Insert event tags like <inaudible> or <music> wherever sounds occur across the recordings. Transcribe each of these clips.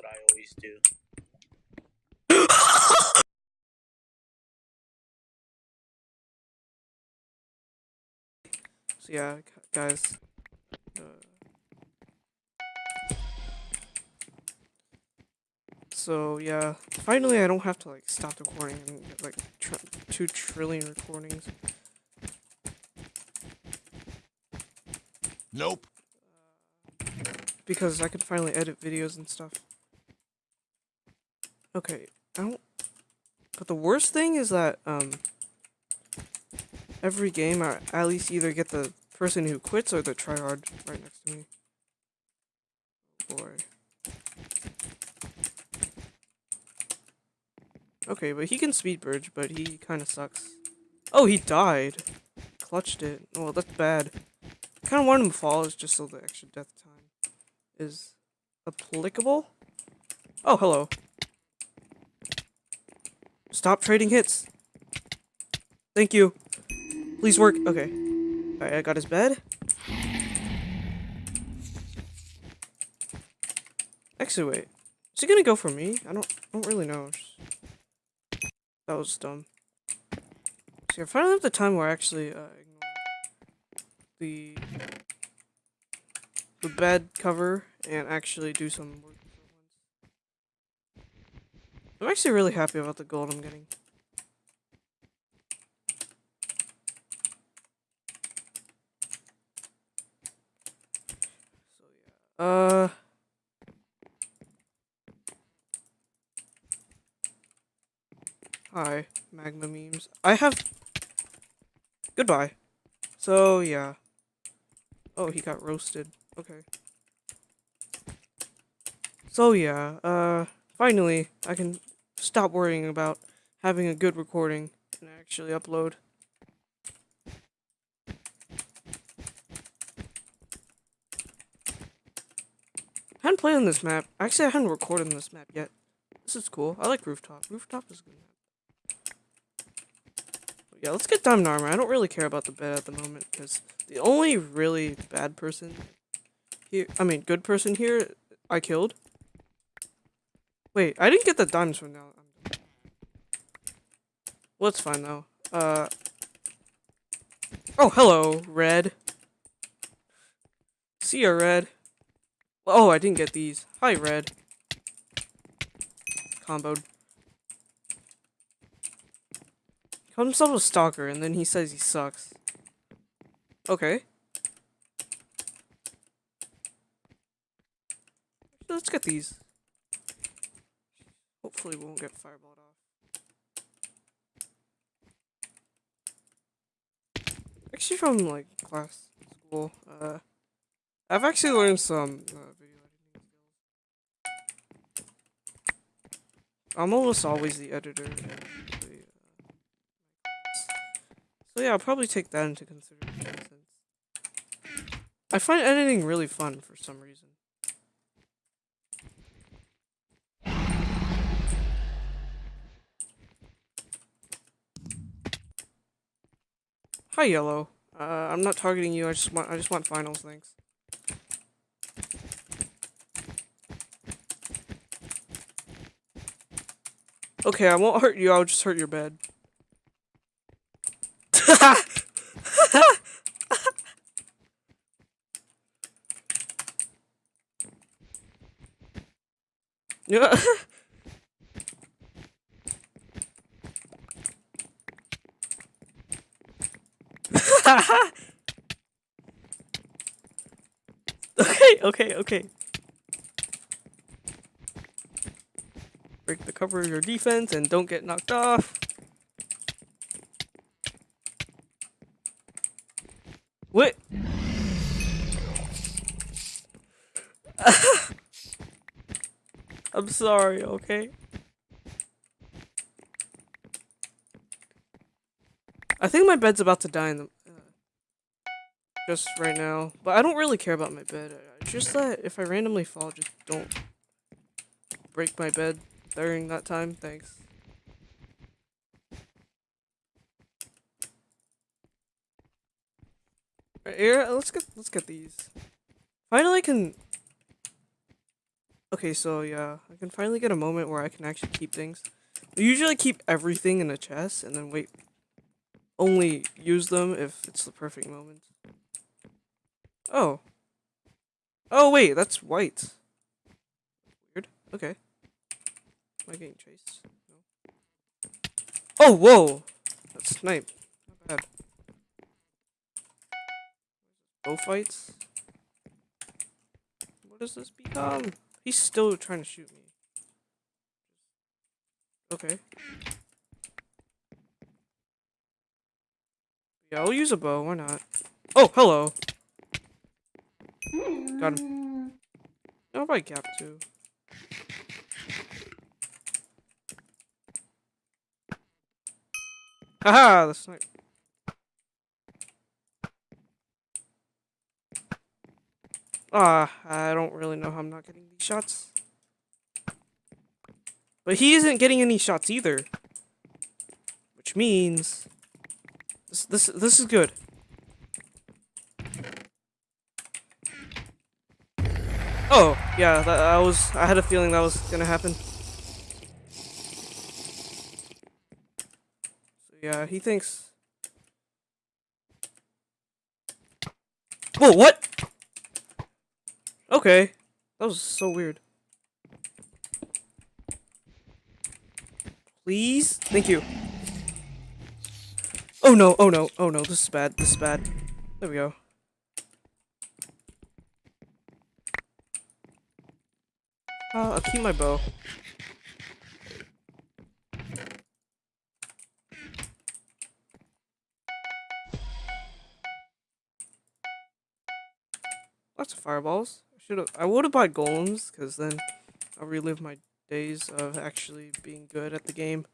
what I always do. So yeah, guys. Uh, so yeah, finally I don't have to like stop recording and get like tr two trillion recordings. Nope. because I could finally edit videos and stuff. Okay, I don't. But the worst thing is that um, every game I at least either get the person who quits or the tryhard right next to me. Boy. Okay, but he can speed bridge, but he kind of sucks. Oh, he died. Clutched it. Well, that's bad. Kind of wanted him to fall, just so the extra death time is applicable. Oh, hello. Stop trading hits. Thank you. Please work. Okay. Alright, I got his bed. Actually, wait. Is he gonna go for me? I don't. I don't really know. That was dumb. See, I finally have the time where I actually uh, ignore the the bed cover and actually do some work. I'm actually really happy about the gold I'm getting. So yeah. Uh Hi, magma memes. I have Goodbye. So yeah. Oh, he got roasted. Okay. So yeah, uh, finally, I can stop worrying about having a good recording and actually upload. I hadn't played on this map. Actually, I hadn't recorded on this map yet. This is cool. I like Rooftop. Rooftop is good. Yeah, let's get Diamond Armor. I don't really care about the bed at the moment, because the only really bad person here, I mean, good person here, I killed. Wait, I didn't get the diamonds from now. Well, it's fine though. Uh. Oh, hello, Red. See ya, Red. Oh, I didn't get these. Hi, Red. Comboed. Called himself a stalker, and then he says he sucks. Okay. Let's get these. Hopefully we won't get fireballed off. Actually from like class school, uh I've actually learned some uh, video editing skills. I'm almost always the editor. uh. So yeah, I'll probably take that into consideration since I find editing really fun for some reason. Hi, Yellow. Uh, I'm not targeting you. I just want I just want finals. Thanks. Okay, I won't hurt you. I'll just hurt your bed. Yeah. <laughs> <laughs> okay, okay, okay. Break the cover of your defense and don't get knocked off. What? <laughs> I'm sorry, okay? I think my bed's about to die in the just right now, but I don't really care about my bed. Just that if I randomly fall, just don't break my bed during that time. Thanks. Right here, let's get let's get these. Finally, I can Okay, so yeah, I can finally get a moment where I can actually keep things. I usually keep everything in a chest and then wait. Only use them if it's the perfect moment. Oh. Oh wait, that's white. Weird. Okay. Am I getting chased? No. Oh, whoa! That's snipe. Not bad. Bow fights? What does this become? He's still trying to shoot me. Okay. Yeah, I'll use a bow, why not? Oh, hello! Got him. I'll probably cap too. Haha, the snipe. Ah, I don't really know how I'm not getting these shots. But he isn't getting any shots either. Which means this this this is good. Oh, yeah, that, that was I had a feeling that was to happen. So yeah, he thinks Whoa, what? Okay. That was so weird. Please? Thank you. Oh no, oh no, oh no, this is bad, this is bad. There we go. Uh, I'll keep my bow. Lots of fireballs. I should have. I would have bought golems, because then I'll relive my days of actually being good at the game.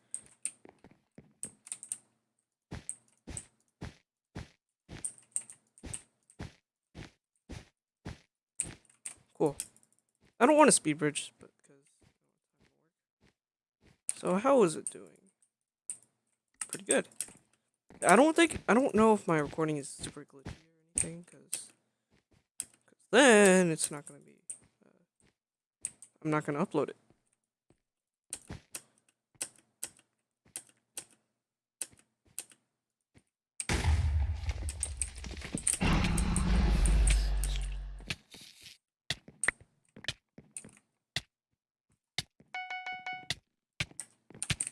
Cool. Don't want a speed bridge, but so how is it doing? Pretty good. I don't think I don't know if my recording is super glitchy or anything, because then it's not gonna be. Uh, I'm not gonna upload it.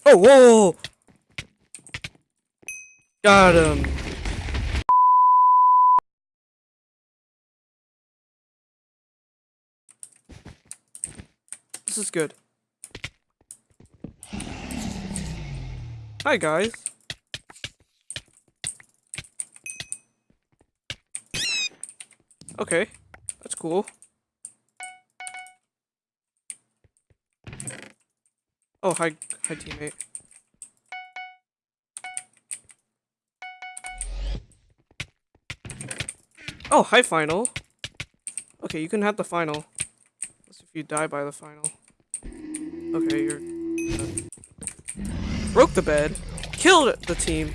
Oh, whoa! Got him. This is good. Hi, guys. Okay, that's cool. Oh, hi, hi, teammate. Oh, hi, final. Okay, you can have the final. Unless if you die by the final. Okay, you're... Broke the bed. Killed the team.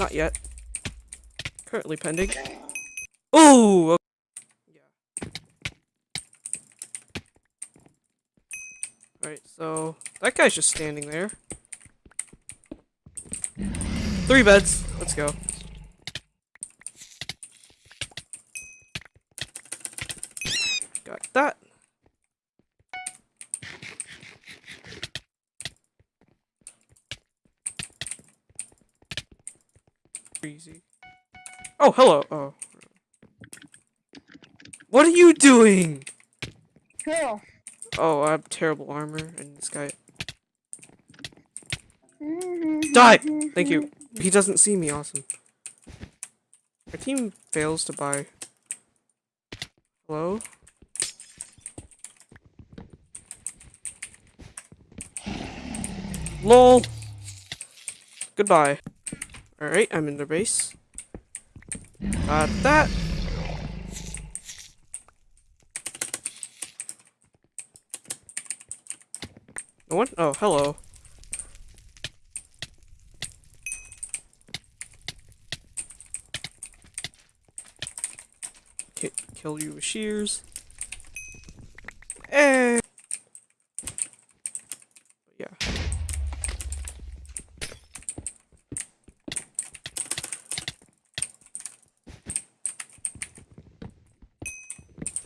Not yet. Currently pending. Ooh! Alright, so that guy's just standing there. Three beds. Let's go. Got that. Easy. Oh, hello. Oh. What are you doing? Cool. Oh, I have terrible armor, and this guy. Die! Thank you. He doesn't see me, awesome. Our team fails to buy. Hello? LOL! Goodbye. Alright, I'm in the base. Got that. No one? Oh, hello. Ki kill you with shears. Yeah. Yeah.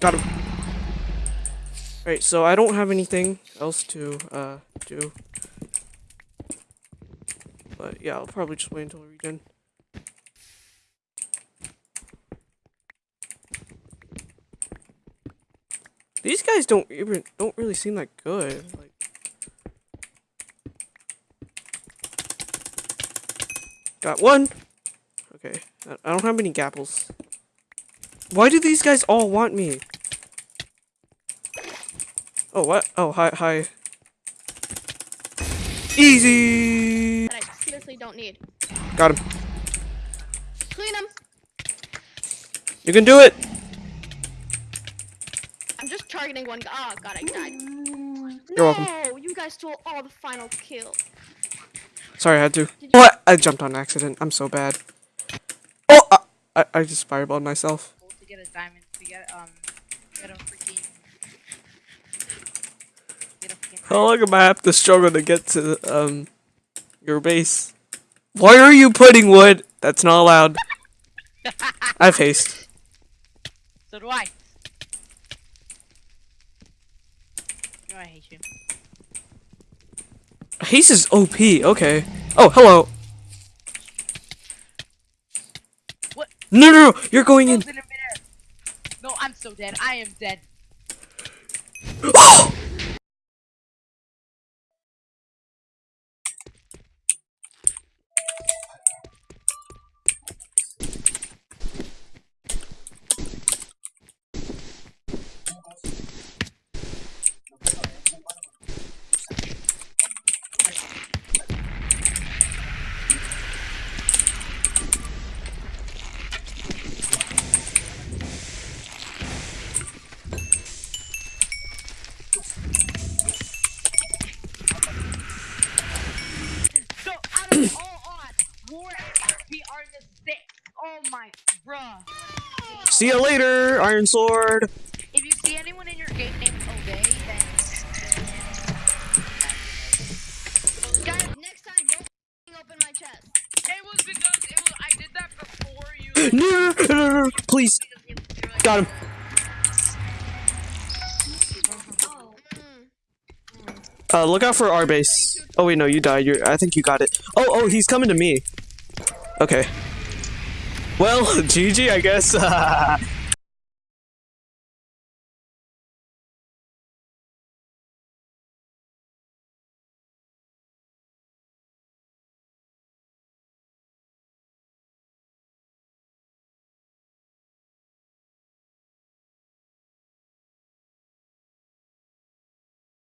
Got him. Alright, so I don't have anything else to uh do. But yeah, I'll probably just wait until we regen. These guys don't even don't really seem that good. Like Got one. Okay. I- I don't have any gapples. Why do these guys all want me? Oh, what? Oh, hi, hi. Easy! that I seriously don't need. Got him. Clean them. You can do it! I'm just targeting one guy. Oh god, I died. You're no, welcome. you guys stole all the final kill. Sorry, I had to. you- What? I jumped on accident. I'm so bad. Oh! I, I, I just fireballed myself. to get a diamond to get um get a freaking get a freaking <laughs> How long am I have to struggle to get to, um, your base? Why are you putting wood? That's not allowed. I have haste. So do I. Know I hate you. Haste is OP, okay. Oh, hello. What? No, no, no, you're going in. In. No, I'm so dead. I am dead. So <gasps> out of all odds, war we are in the six. Oh my, bruh. See you later, Iron Sword. If you see anyone in your game named Obey, then Guys, next time don't open my chest. it was because it was I did that before you. <laughs> No, no, no, no, no, please. Got him. Uh, look out for our base. Oh wait, no, you died. You're. I think you got it. Oh, oh, he's coming to me. Okay. Well, <laughs> GG, I guess. <laughs> Uh,